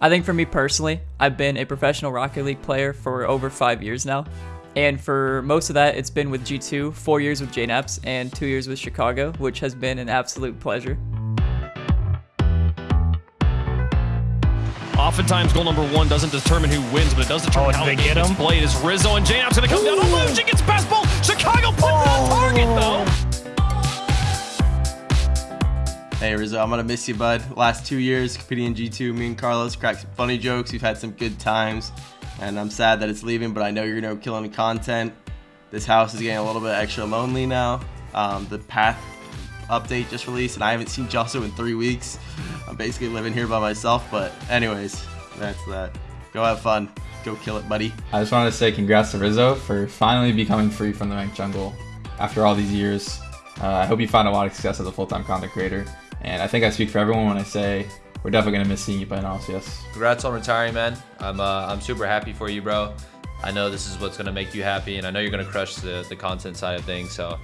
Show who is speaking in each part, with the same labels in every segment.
Speaker 1: I think for me personally, I've been a professional Rocket League player for over five years now. And for most of that, it's been with G2, four years with JKnaps, and two years with Chicago, which has been an absolute pleasure.
Speaker 2: Oftentimes, goal number one doesn't determine who wins, but it does determine
Speaker 3: Oh,
Speaker 2: how
Speaker 3: did
Speaker 2: the
Speaker 3: they
Speaker 2: game
Speaker 3: get
Speaker 2: gets
Speaker 3: him?
Speaker 2: played. As Rizzo and JKnaps going to come down. Oh, Luigi gets past ball. Chicago puts it on target, though.
Speaker 4: Hey Rizzo, I'm gonna miss you, bud. Last two years competing in G2, me and Carlos cracked some funny jokes. We've had some good times, and I'm sad that it's leaving, but I know you're gonna go killing content. This house is getting a little bit extra lonely now. Um, the path update just released, and I haven't seen Josso in three weeks. I'm basically living here by myself, but anyways, that's that. Go have fun. Go kill it, buddy.
Speaker 5: I just wanted to say congrats to Rizzo for finally becoming free from the ranked jungle after all these years. Uh, I hope you find a lot of success as a full-time content creator. And I think I speak for everyone when I say we're definitely gonna miss seeing you play in LCS.
Speaker 6: Congrats on retiring, man. I'm uh, I'm super happy for you, bro. I know this is what's gonna make you happy, and I know you're gonna crush the, the content side of things. So,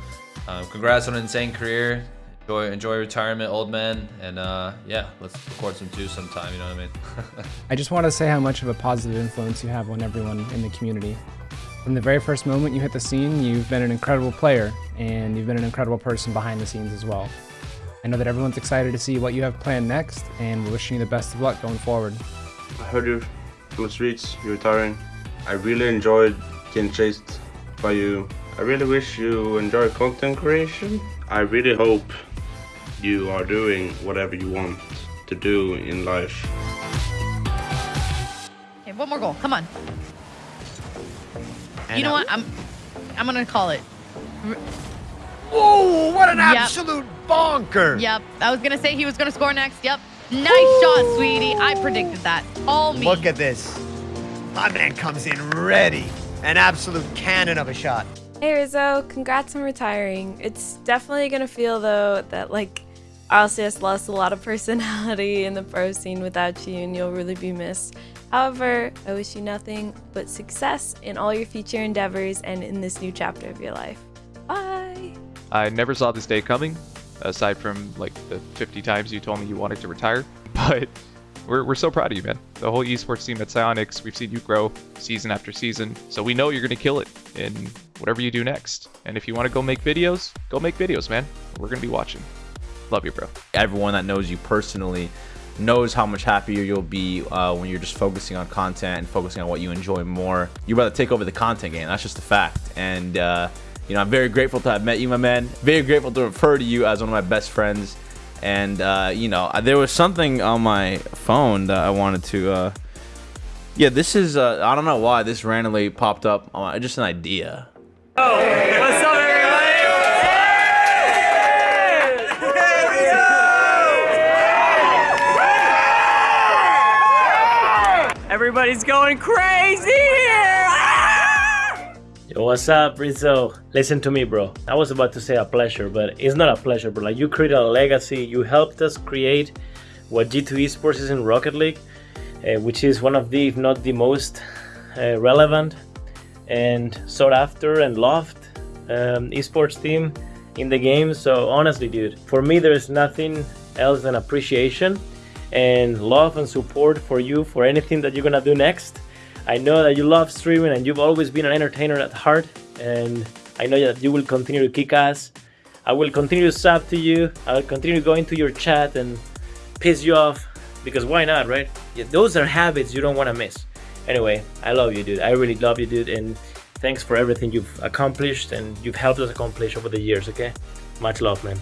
Speaker 6: um, congrats on an insane career. Enjoy enjoy retirement, old man, and uh, yeah, let's record some two sometime. You know what I mean?
Speaker 7: I just want to say how much of a positive influence you have on everyone in the community. From the very first moment you hit the scene, you've been an incredible player, and you've been an incredible person behind the scenes as well. I know that everyone's excited to see what you have planned next, and we're wishing you the best of luck going forward.
Speaker 8: I heard you from the streets, you're retiring. I really enjoyed getting chased by you. I really wish you enjoy content creation. I really hope you are doing whatever you want to do in life.
Speaker 9: Okay, one more goal. Come on. you know what? I'm I'm gonna call it.
Speaker 3: What an
Speaker 9: Yep.
Speaker 3: absolute bonker!
Speaker 9: Yep. I was gonna say he was gonna score next. Yep. Nice shot, sweetie. I predicted that. All me.
Speaker 3: Look at this. My man comes in ready. An absolute cannon of a shot.
Speaker 10: Hey Rizzo, congrats on retiring. It's definitely gonna feel though that like RLCS lost a lot of personality in the pro scene without you and you'll really be missed. However, I wish you nothing but success in all your future endeavors and in this new chapter of your life. Bye!
Speaker 11: I never saw this day coming, aside from like the 50 times you told me you wanted to retire. But we're, we're so proud of you, man. The whole esports team at Psyonix, we've seen you grow season after season. So we know you're going to kill it in whatever you do next. And if you want to go make videos, go make videos, man. We're going to be watching. Love you, bro.
Speaker 12: everyone that knows you personally knows how much happier you'll be uh, when you're just focusing on content and focusing on what you enjoy more. You're about to take over the content game. That's just a fact. And, uh, you know, I'm very grateful to have met you, my man. Very grateful to refer to you as one of my best friends. And, uh, you know, there was something on my phone that I wanted to. Uh, yeah, this is. Uh, I don't know why this randomly popped up. Uh, just an idea.
Speaker 1: What's up, everybody? Everybody's going crazy here!
Speaker 13: Yo, what's up, Rizzo? Listen to me, bro. I was about to say a pleasure, but it's not a pleasure, bro. Like, you created a legacy. You helped us create what G2 Esports is in Rocket League, uh, which is one of the, if not the most uh, relevant and sought after and loved um, esports team in the game. So, honestly, dude, for me, there's nothing else than appreciation and love and support for you for anything that you're gonna do next. I know that you love streaming and you've always been an entertainer at heart, and I know that you will continue to kick ass. I will continue to sub to you. I will continue going to your chat and piss you off because why not, right? Yeah, those are habits you don't want to miss. Anyway, I love you, dude. I really love you, dude, and thanks for everything you've accomplished and you've helped us accomplish over the years. Okay, much love, man.